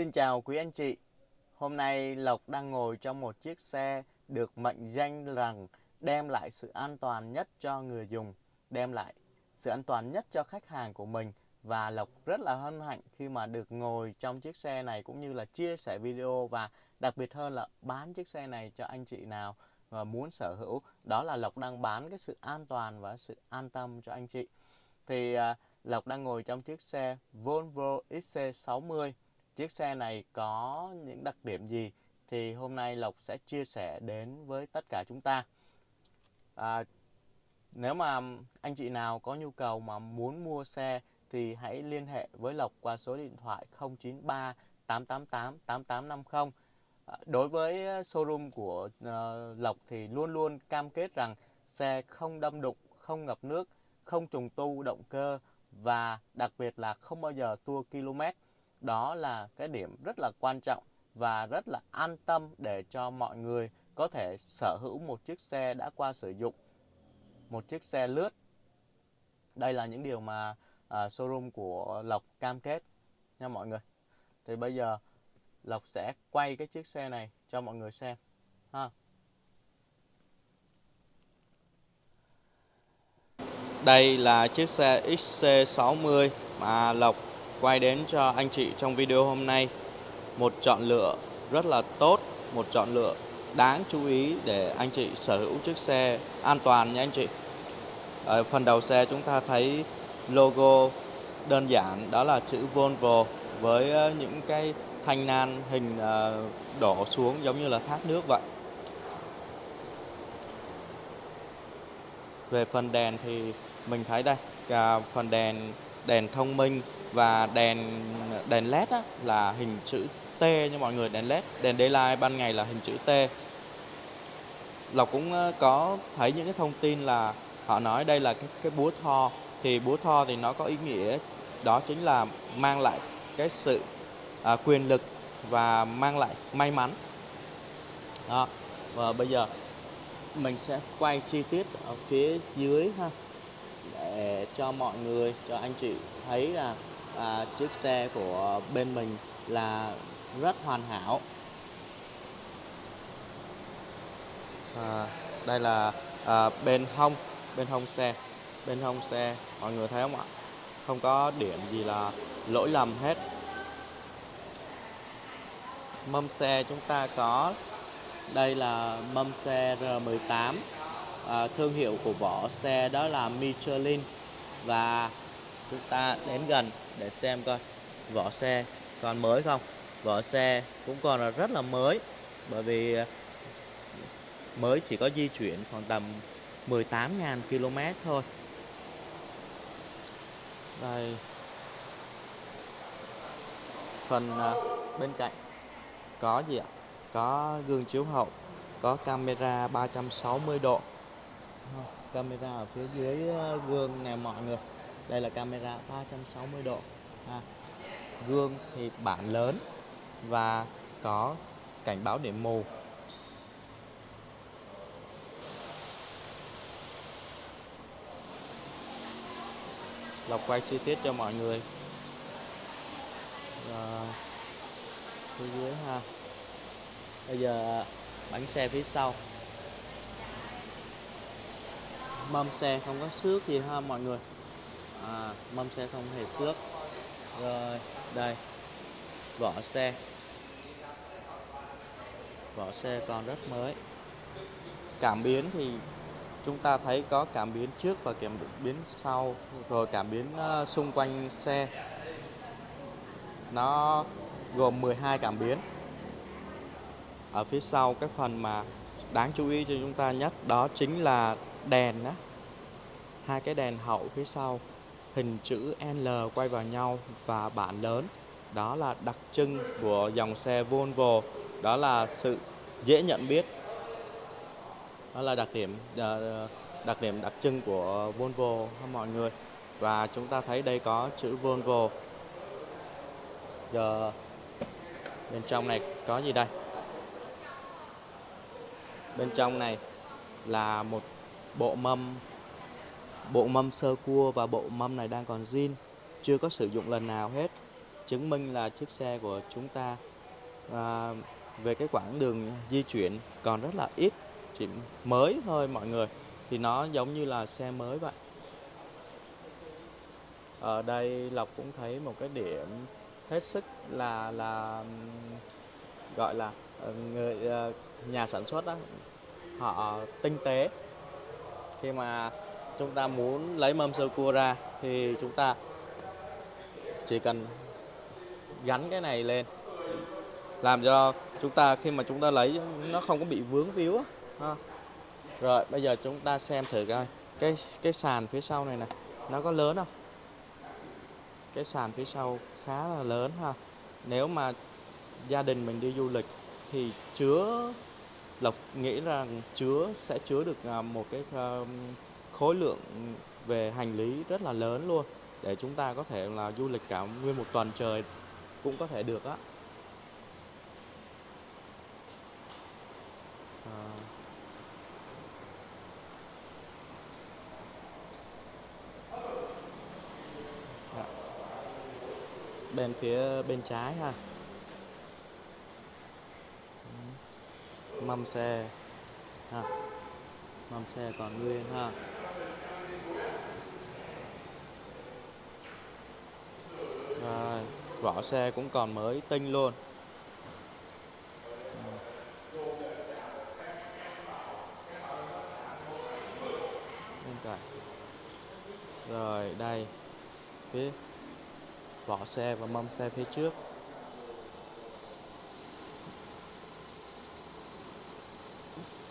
Xin chào quý anh chị. Hôm nay Lộc đang ngồi trong một chiếc xe được mệnh danh rằng đem lại sự an toàn nhất cho người dùng, đem lại sự an toàn nhất cho khách hàng của mình. Và Lộc rất là hân hạnh khi mà được ngồi trong chiếc xe này cũng như là chia sẻ video và đặc biệt hơn là bán chiếc xe này cho anh chị nào và muốn sở hữu. Đó là Lộc đang bán cái sự an toàn và sự an tâm cho anh chị. Thì à, Lộc đang ngồi trong chiếc xe Volvo XC60 chiếc xe này có những đặc điểm gì thì hôm nay Lộc sẽ chia sẻ đến với tất cả chúng ta à, nếu mà anh chị nào có nhu cầu mà muốn mua xe thì hãy liên hệ với Lộc qua số điện thoại 093 888 8850 đối với showroom của uh, Lộc thì luôn luôn cam kết rằng xe không đâm đụng, không ngập nước, không trùng tu động cơ và đặc biệt là không bao giờ tua km. Đó là cái điểm rất là quan trọng và rất là an tâm để cho mọi người có thể sở hữu một chiếc xe đã qua sử dụng, một chiếc xe lướt. Đây là những điều mà uh, showroom của Lộc cam kết nha mọi người. Thì bây giờ Lộc sẽ quay cái chiếc xe này cho mọi người xem ha. Đây là chiếc xe XC60 mà Lộc quay đến cho anh chị trong video hôm nay. Một chọn lựa rất là tốt, một chọn lựa đáng chú ý để anh chị sở hữu chiếc xe an toàn nha anh chị. Ở phần đầu xe chúng ta thấy logo đơn giản đó là chữ Volvo với ờ, những cái thanh nan hình ờ, đổ xuống giống như là thác nước vậy. Về phần đèn thì mình thấy đây, phần đèn đèn thông minh và đèn đèn led á, là hình chữ T như mọi người, đèn led, đèn daylight ban ngày là hình chữ T. Lộc cũng ờ, có thấy những cái thông tin là họ nói đây là cái cái búa tho. Thì búa tho thì nó có ý nghĩa đó chính là mang lại cái sự à, quyền lực và mang lại may mắn. Đó và bây giờ mình sẽ quay chi tiết ở phía dưới ha để cho mọi người cho anh chị thấy là à, chiếc xe của bên mình là rất hoàn hảo. À, đây là à, bên hông bên hông xe. Bên hông xe mọi người thấy không ạ? Không có điểm gì là lỗi lầm hết. Mâm xe chúng ta có đây là mâm xe R18 à, thương hiệu của vỏ xe đó là Michelin. Và chúng ta đến gần để xem coi. Vỏ xe còn mới không? Vỏ xe cũng còn là rất là mới, bởi vì ờ, mới chỉ có di chuyển khoảng tầm 18.000 km thôi. Đây. Phần ờ, bên cạnh có gì ạ? Có gương chiếu hậu, có camera 360 độ. Ờ, camera ở phía dưới gương nè mọi người đây là camera 360 độ. À, gương thì bản lớn và có cảnh báo điểm mù. Lọc quay chi tiết cho mọi người. Rồi. Phía dưới ha. Bây giờ bánh xe phía sau. Mâm xe không có xước gì ha mọi người à, mâm xe không hề xước. Rồi đây. Vỏ xe. Vỏ xe còn rất mới. Cảm biến thì chúng ta thấy có cảm biến trước và cảm biến sau rồi cảm biến uh, xung quanh xe. Nó gồm 12 cảm biến. Ở phía sau cái phần mà đáng chú ý cho chúng ta nhất đó chính là đèn đó hai cái đèn hậu phía sau hình chữ L quay vào nhau và bản lớn. Đó là đặc trưng của dòng xe Volvo. Đó là sự dễ nhận biết. Đó là đặc điểm ờ, đặc điểm đặc trưng của Volvo mọi người. Và chúng ta thấy đây có chữ Volvo. Giờ bên trong này có gì đây? Bên trong này là một bộ mâm bộ mâm sơ cua và bộ mâm này đang còn zin chưa có sử dụng lần nào hết. Chứng minh là chiếc xe của chúng ta à, về cái quãng đường di chuyển còn rất là ít chỉ mới thôi mọi người. Thì nó giống như là xe mới vậy. Ở đây Lộc cũng thấy một cái điểm hết sức là là gọi là ờ, người ờ, nhà sản xuất đó họ tinh tế. Khi mà chúng ta muốn lấy mâm sơ cua ra thì chúng ta chỉ cần gắn cái này lên. Làm cho chúng ta, khi mà chúng ta lấy, nó không có bị vướng víu á. Ha. rồi, bây giờ chúng ta xem thử coi. Cái cái sàn phía sau này nè, nó có lớn không? Cái sàn phía sau khá là lớn ha. Nếu mà gia đình mình đi du lịch thì chứa, lộc nghĩ rằng chứa, sẽ chứa được à, một cái khối lượng về hành lý rất là lớn luôn. Để chúng ta có thể là du lịch cả nguyên một tuần trời cũng có thể được á. À. Dạ. Bên phía bên trái ha. Mâm xe. Ha. Mâm xe còn nguyên ha rồi, vỏ xe cũng còn mới tinh luôn. Rồi, đây. Phía vỏ xe và mâm xe phía trước.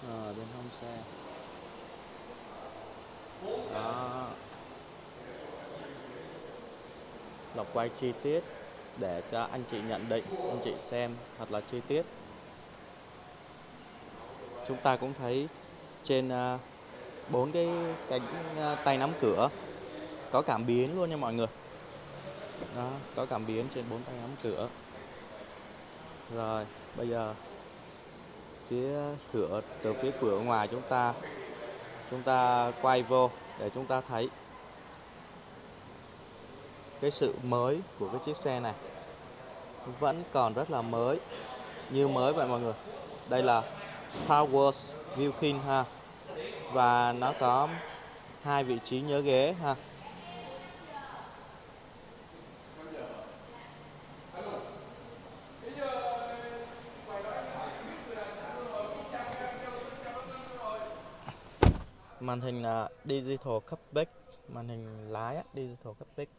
Ở bên hông xe đó. Lọc quay chi tiết để cho anh chị nhận định, anh chị xem thật là chi tiết. Chúng ta cũng thấy trên à, bốn cái cánh à, tay nắm cửa có cảm biến luôn nha mọi người. Đó, có cảm biến trên bốn tay nắm cửa. Rồi, bây giờ phía cửa, từ phía cửa ngoài chúng ta chúng ta quay vô để chúng ta thấy cái sự mới của cái chiếc xe này. Vẫn còn rất là mới, như mới vậy mọi người. Đây là Power Wilkin ha. Và nó có hai vị trí nhớ ghế ha. Màn hình là digital cockpit màn hình lái á, digital cockpit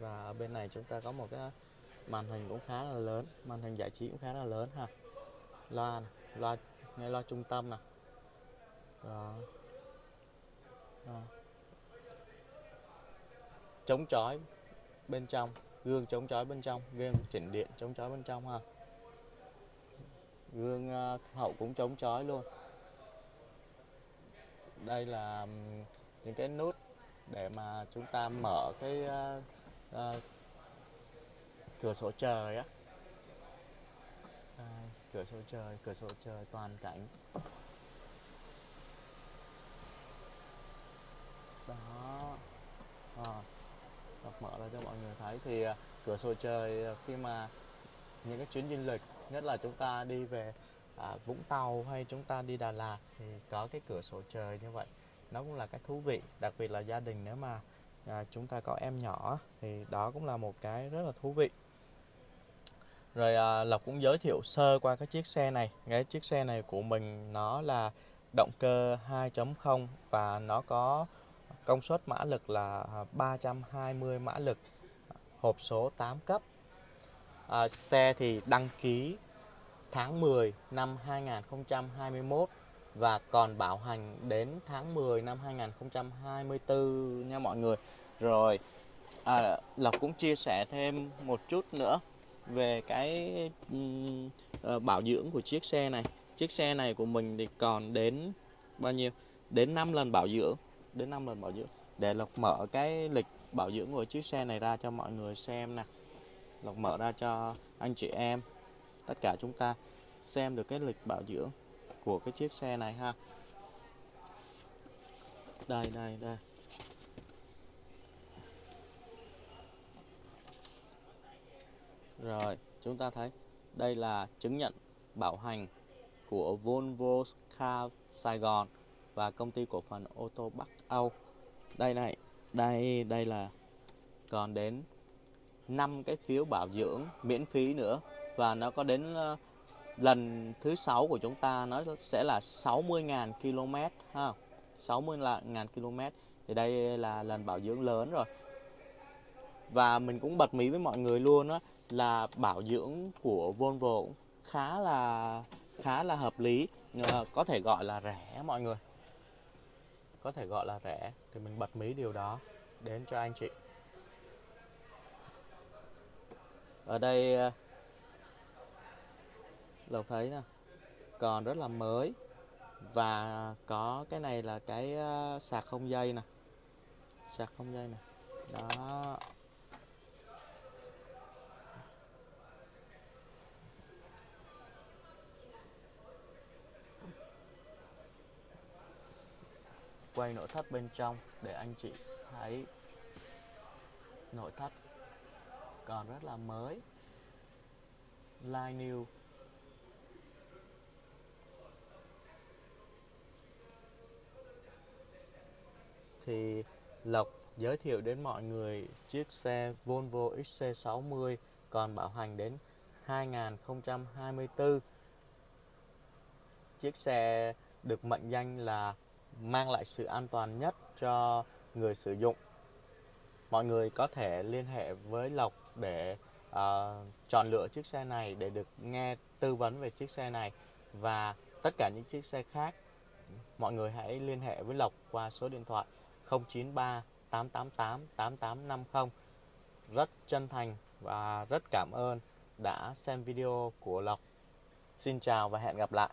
và ở bên này chúng ta có một cái màn hình cũng khá là lớn màn hình giải trí cũng khá là lớn ha. Loa này, loa nghe loa trung tâm nè. Đó. đó. chống chói bên trong gương chống chói bên trong gương chỉnh điện chống chói bên trong ha. Gương ờ, hậu cũng chống chói luôn đây là những cái nút để mà chúng ta mở cái uh, uh, cửa sổ trời á. À, cửa sổ trời cửa sổ trời toàn cảnh. Đó. À, đọc mở ra cho mọi người thấy thì uh, cửa sổ trời khi mà những cái chuyến du lịch nhất là chúng ta đi về à, Vũng Tàu hay chúng ta đi Đà Lạt thì có cái cửa sổ trời như vậy. Nó cũng là cái thú vị đặc biệt là gia đình nếu mà à, chúng ta có em nhỏ thì đó cũng là một cái rất là thú vị. Rồi à, Lộc cũng giới thiệu sơ qua cái chiếc xe này. Cái chiếc xe này của mình nó là động cơ 2.0 và nó có công suất mã lực là à, 320 mã lực hộp số 8 cấp. À, xe thì đăng ký tháng 10 năm 2021 và còn bảo hành đến tháng 10 năm 2024 nha mọi người. Rồi à, Lộc cũng chia sẻ thêm một chút nữa về cái um, bảo dưỡng của chiếc xe này. Chiếc xe này của mình thì còn đến bao nhiêu? Đến 5 lần bảo dưỡng, đến 5 lần bảo dưỡng. Để Lộc mở cái lịch bảo dưỡng của chiếc xe này ra cho mọi người xem nè. Lộc mở ra cho anh chị em tất cả chúng ta xem được cái lịch bảo dưỡng của cái chiếc xe này ha. Đây đây đây. Rồi, chúng ta thấy đây là chứng nhận bảo hành của Volvo Car Sài Gòn và công ty cổ phần ô tô Bắc Âu. Đây này, đây đây là còn đến 5 cái phiếu bảo dưỡng miễn phí nữa và nó có đến ờ, lần thứ sáu của chúng ta nó sẽ là 60.000 km ha. 60.000 km thì đây là lần bảo dưỡng lớn rồi. Và mình cũng bật mí với mọi người luôn đó là bảo dưỡng của Volvo cũng khá là khá là hợp lý, ờ, có thể gọi là rẻ mọi người. Có thể gọi là rẻ thì mình bật mí điều đó đến cho anh chị. Ở đây ờ, Lộc thấy nè. Còn rất là mới. Và có cái này là cái ờ, sạc không dây nè. Sạc không dây nè. Đó. Quay nội thất bên trong để anh chị thấy nội thất. Còn rất là mới. Line new. Thì Lộc giới thiệu đến mọi người chiếc xe Volvo XC60 còn bảo hành đến 2024. Chiếc xe được mệnh danh là mang lại sự an toàn nhất cho người sử dụng. Mọi người có thể liên hệ với Lộc để uh, chọn lựa chiếc xe này để được nghe tư vấn về chiếc xe này và tất cả những chiếc xe khác mọi người hãy liên hệ với Lộc qua số điện thoại 093 888 8850. Rất chân thành và rất cảm ơn đã xem video của Lộc. Xin chào và hẹn gặp lại.